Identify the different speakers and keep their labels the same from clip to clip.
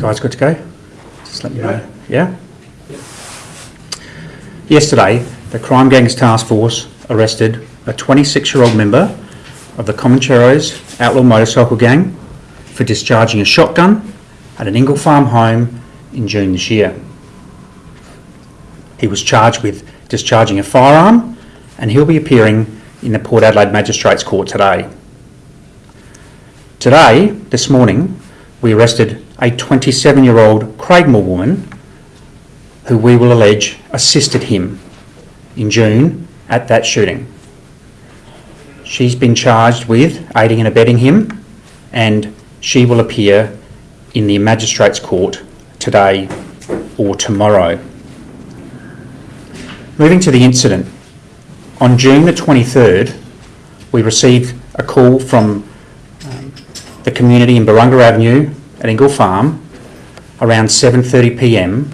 Speaker 1: guys good to go? Just let me know. Yeah? Yesterday, the Crime Gangs Task Force arrested a 26-year-old member of the Comancheros Outlaw Motorcycle Gang for discharging a shotgun at an Ingle Farm home in June this year. He was charged with discharging a firearm and he'll be appearing in the Port Adelaide Magistrates Court today. Today, this morning, we arrested a 27-year-old Craigmore woman who we will allege assisted him in June at that shooting. She's been charged with aiding and abetting him and she will appear in the Magistrates Court today or tomorrow. Moving to the incident, on June the 23rd, we received a call from um, the community in Barunga Avenue at Ingle Farm around 7.30pm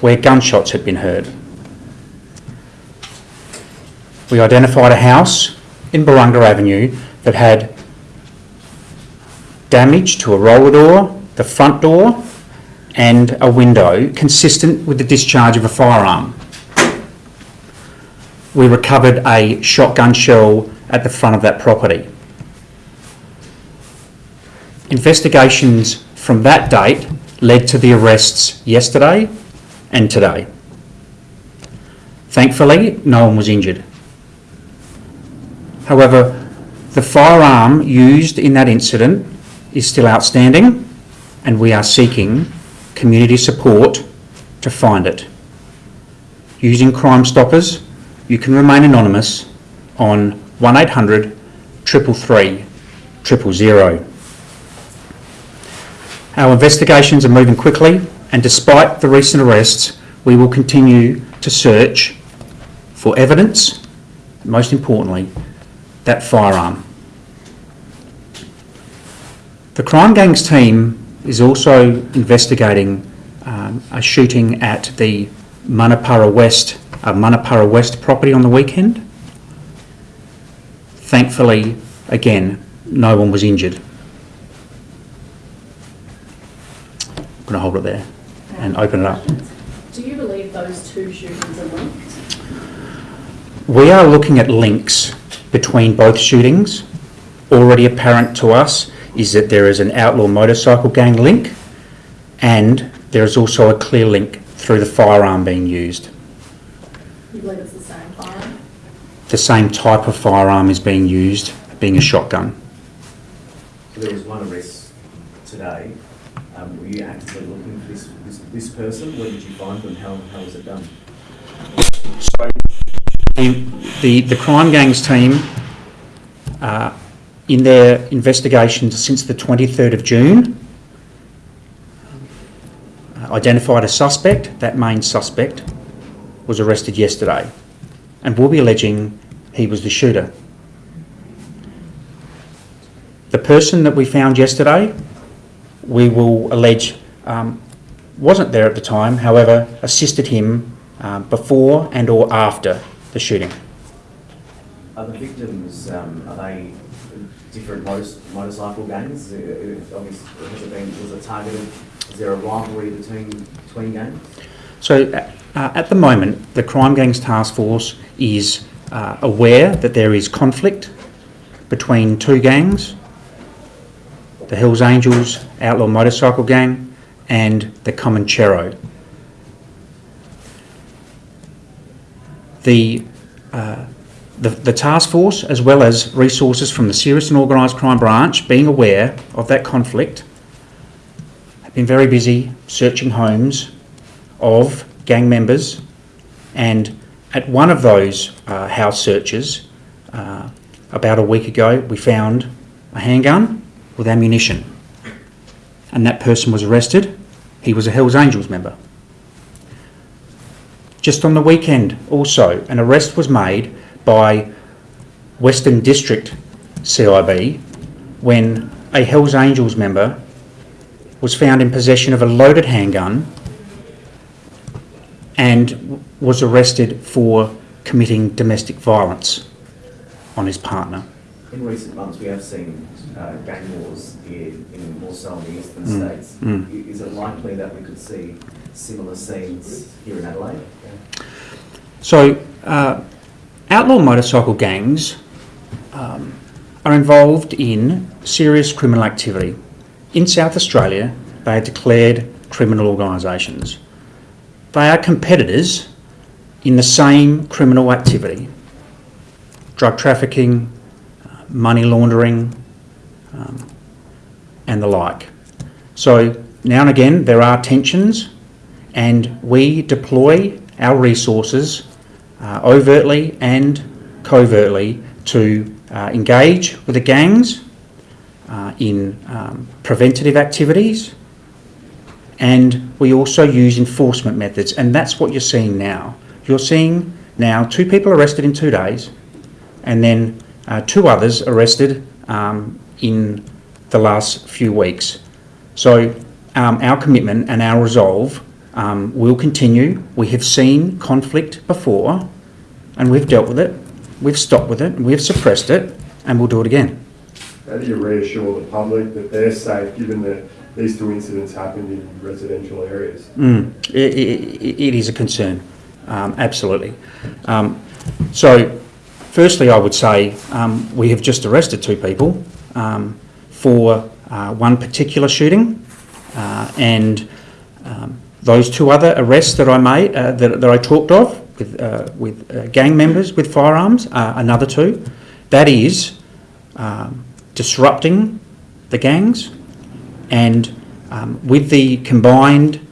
Speaker 1: where gunshots had been heard. We identified a house in Barunga Avenue that had damage to a roller door, the front door and a window consistent with the discharge of a firearm. We recovered a shotgun shell at the front of that property. Investigations from that date led to the arrests yesterday and today. Thankfully, no one was injured. However, the firearm used in that incident is still outstanding and we are seeking community support to find it. Using Crime Stoppers, you can remain anonymous on 1800 333 000. Our investigations are moving quickly and despite the recent arrests, we will continue to search for evidence, most importantly, that firearm. The Crime Gangs team is also investigating um, a shooting at the Munno Para West, uh, Munno Para West property on the weekend. Thankfully, again, no one was injured. Going to hold it there and open it up.
Speaker 2: Do you believe those two shootings are linked?
Speaker 1: We are looking at links between both shootings. Already apparent to us is that there is an outlaw motorcycle gang link and there is also a clear link through the firearm being used.
Speaker 2: You believe it's the same firearm?
Speaker 1: The same type of firearm is being used, being a shotgun.
Speaker 3: There was one arrest today. Were you actively looking for this, this, this person? Where did you find them? How, how was it done?
Speaker 1: So the, the, the crime gangs team, uh, in their investigations since the 23rd of June, uh, identified a suspect. That main suspect was arrested yesterday and will be alleging he was the shooter. The person that we found yesterday, we will allege um, wasn't there at the time, however, assisted him um, before and or after the shooting.
Speaker 3: Are the victims, um, are they different motor- motorcycle gangs? Uh, uh, Obviously, has it been, was it targeted, is there a rivalry between, between gangs?
Speaker 1: So uh, at the moment, the Crime Gangs Task Force is uh, aware that there is conflict between two gangs, the Hells Angels Outlaw Motorcycle Gang and the Comanchero. The, uh, the, the task force, as well as resources from the Serious and Organised Crime Branch, being aware of that conflict, have been very busy searching homes of gang members and at one of those uh, house searches uh, about a week ago we found a handgun with ammunition and that person was arrested. He was a Hells Angels member. Just on the weekend also an arrest was made by Western District CIB when a Hells Angels member was found in possession of a loaded handgun and was arrested for committing domestic violence on his partner.
Speaker 3: In recent months, we have seen uh, gang wars in, in more so in the eastern
Speaker 1: Mm,
Speaker 3: states.
Speaker 1: mm.
Speaker 3: Is it likely that we could see similar scenes here in Adelaide?
Speaker 1: So, uh, outlaw motorcycle gangs um, are involved in serious criminal activity. In South Australia, they are declared criminal organisations. They are competitors in the same criminal activity drug trafficking, money laundering, um, and the like. So, now and again, there are tensions, and we deploy our resources uh, overtly and covertly to uh, engage with the gangs uh, in um, preventative activities and we also use enforcement methods and that's what you're seeing now. You're seeing now two people arrested in two days and then uh, two others arrested um, in the last few weeks. So um, our commitment and our resolve um, will continue. We have seen conflict before and we've dealt with it. We've stopped with it, we've suppressed it, and we'll do it again.
Speaker 4: How do you reassure the public that they're safe, given that these two incidents happened in residential areas?
Speaker 1: Mm, i i it is a concern, um, absolutely. Um, so, firstly, I would say um, we have just arrested two people um, for uh, one particular shooting, uh, and um, those two other arrests that I made, uh, that, that I talked of, with, uh, with uh, gang members with firearms, another two. That is um, disrupting the gangs and um, with the combined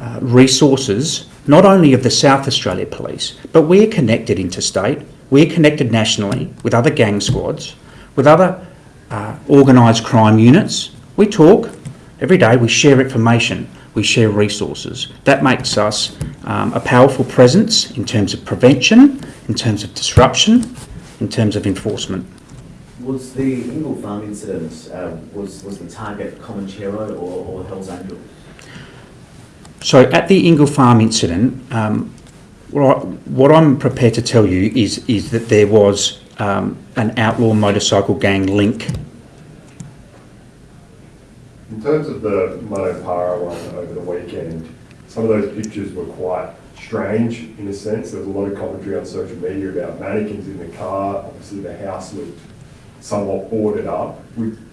Speaker 1: uh, resources, not only of the South Australia Police, but we're connected interstate, we're connected nationally with other gang squads, with other uh, organised crime units. We talk every day, we share information we share resources. That makes us um, a powerful presence in terms of prevention, in terms of disruption, in terms of enforcement.
Speaker 3: Was the Ingle Farm incident, uh, was, was the target Comanchero or, or Hell's Angel?
Speaker 1: So at the Ingle Farm incident, um, what, I'm prepared to tell you is, is that there was um, an outlaw motorcycle gang link
Speaker 4: In terms of the Munno Para one over the weekend, some of those pictures were quite strange in a sense. There was a lot of commentary on social media about mannequins in the car. Obviously, the house looked somewhat boarded up.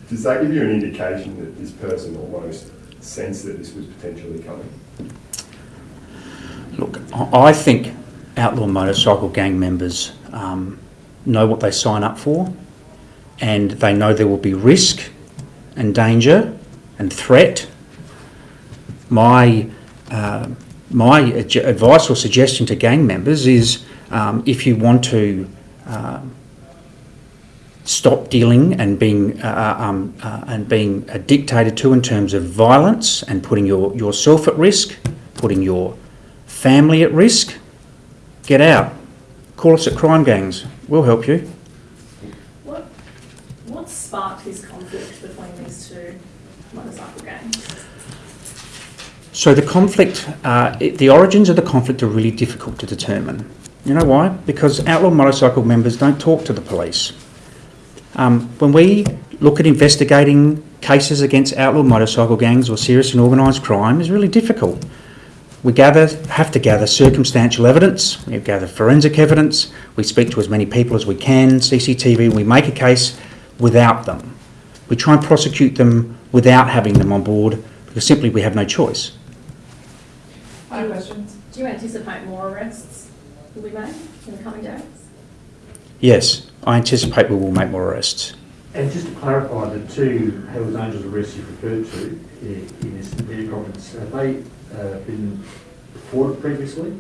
Speaker 4: Does that give you an indication that this person almost sensed that this was potentially coming?
Speaker 1: Look, I think outlaw motorcycle gang members um, know what they sign up for and they know there will be risk and danger and threat. My, uh, my advice or suggestion to gang members is um, if you want to um, stop dealing and being uh, um, uh, and being uh, dictated to in terms of violence and putting your, yourself at risk, putting your family at risk, get out. Call us at crime gangs. We'll help you.
Speaker 2: What, what sparked this conflict between these two motorcycle gangs?
Speaker 1: So the conflict, uh, it, the origins of the conflict are really difficult to determine. You know why? Because outlaw motorcycle members don't talk to the police. Um, when we look at investigating cases against outlaw motorcycle gangs or serious and organised crime, is really difficult. We gather, have to gather circumstantial evidence, we gather forensic evidence, we speak to as many people as we can, CCTV, we make a case without them. We try and prosecute them without having them on board because simply we have no choice.
Speaker 2: Other questions? Do you anticipate more arrests will be made in the coming days?
Speaker 1: Yes, I anticipate we will make more arrests.
Speaker 5: And just to clarify, the two Hells Angels arrests you referred to eh, in this media conference, have they uh, been reported previously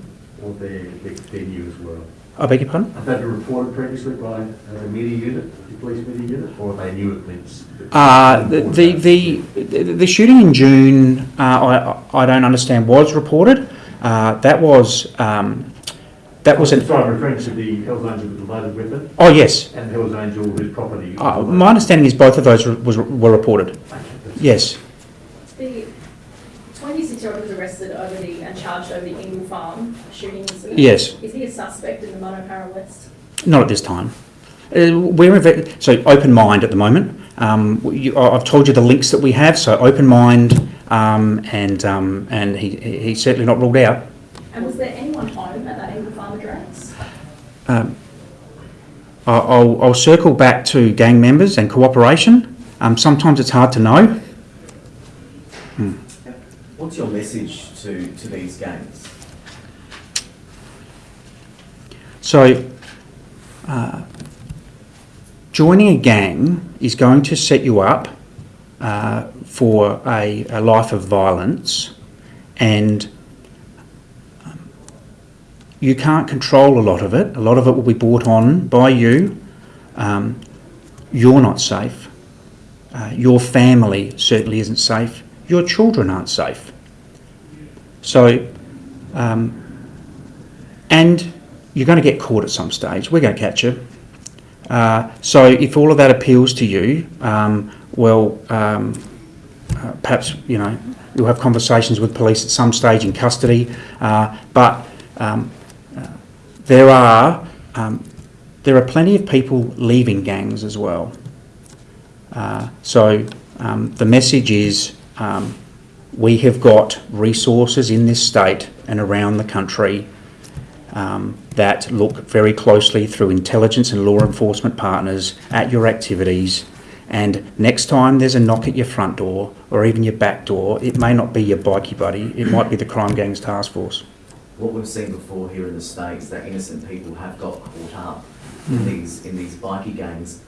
Speaker 5: or they're, they're they're new as well?
Speaker 1: I beg your pardon?
Speaker 5: Have they been reported previously by uh, the media unit, the police media unit, or are they new events?
Speaker 1: Uh, the, the, the, the shooting in June, uh, I, I don't understand, was reported. Uh, that was, um, that was an,
Speaker 5: Sorry, I'm referring to the Hells Angel with the loaded weapon
Speaker 1: oh yes.
Speaker 5: and Hells Angel with property.
Speaker 1: Uh, my understanding is both of those were, was, were reported.
Speaker 5: Okay,
Speaker 1: Yes.
Speaker 2: The 26-year-old was arrested over the, and charged over the Ingle Farm shooting incident.
Speaker 1: Yes.
Speaker 2: Is he a suspect in the Munno Para West?
Speaker 1: Not at this time. Uh, we're inve- so open mind at the moment. Um, you, I- I've told you the links that we have. So open mind. um, and um, and he, he- he's certainly not ruled out.
Speaker 2: And was there anyone home at that Ingle Farm address?
Speaker 1: Um, I- I'll, I'll circle back to gang members and cooperation. Um, sometimes it's hard to know.
Speaker 3: What's your message to, to these gangs?
Speaker 1: So, uh, joining a gang is going to set you up uh, for a, a life of violence, and um, you can't control a lot of it. A lot of it will be brought on by you. Um, you're not safe. Uh, your family certainly isn't safe. Your children aren't safe. So, um, and you're going to get caught at some stage. We're going to catch you. Uh, so if all of that appeals to you, um, well, um, uh, perhaps you know you'll have conversations with police at some stage in custody. Uh, but um, uh, there are um, there are plenty of people leaving gangs as well. Uh, so um, the message is um, we have got resources in this state and around the country um, that look very closely through intelligence and law enforcement partners at your activities. And next time there's a knock at your front door or even your back door, it may not be your bikie buddy, it might be the Crime Gangs Task Force.
Speaker 3: What we've seen before here in the States, that innocent people have got caught up in these, in these bikie gangs.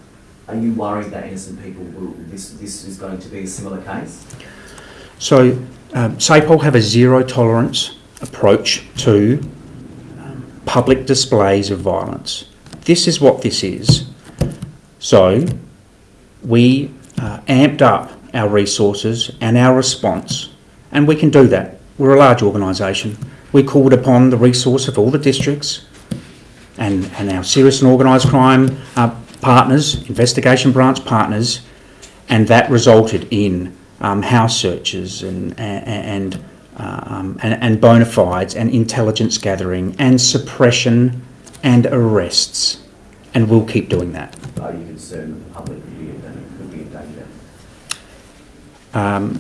Speaker 3: Are you worried that innocent people will, this, this is going to be a similar case?
Speaker 1: So, um, SAPOL have a zero tolerance approach to public displays of violence. This is what this is. So, we uh, amped up our resources and our response, and we can do that. We're a large organisation. We called upon the resource of all the districts and, and our serious and organised crime uh, partners, investigation branch partners, and that resulted in um, house searches and and um, and, and bona fides and intelligence gathering and suppression and arrests, and we'll keep doing that.
Speaker 3: Are you concerned that the public could be in danger? Could be in danger?
Speaker 1: Um,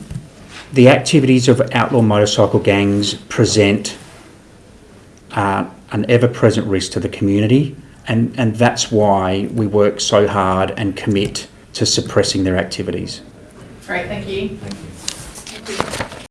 Speaker 1: the activities of outlaw motorcycle gangs present uh, an ever-present risk to the community, and, and that's why we work so hard and commit to suppressing their activities.
Speaker 2: Great, thank you.
Speaker 3: Thank you.